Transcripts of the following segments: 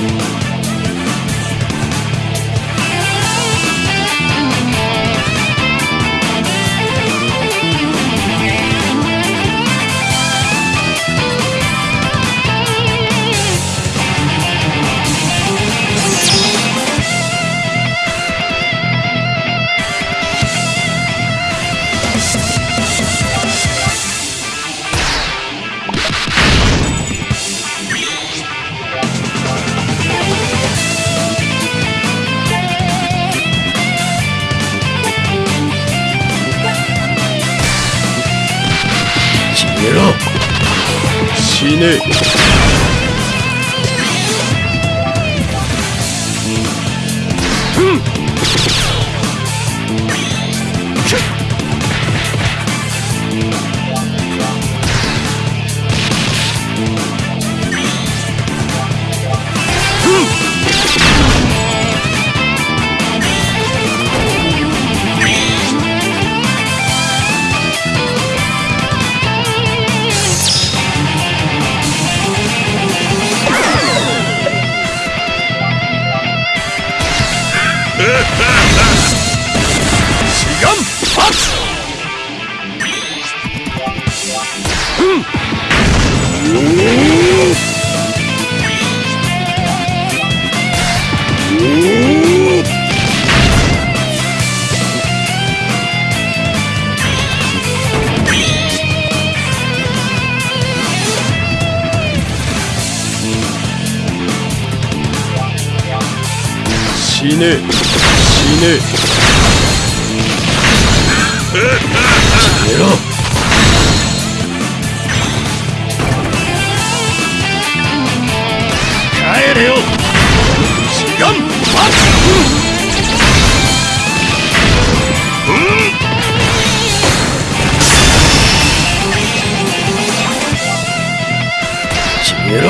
め死死ね。死ね。決めろ。帰れよ。志願発決めろ。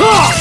Ha!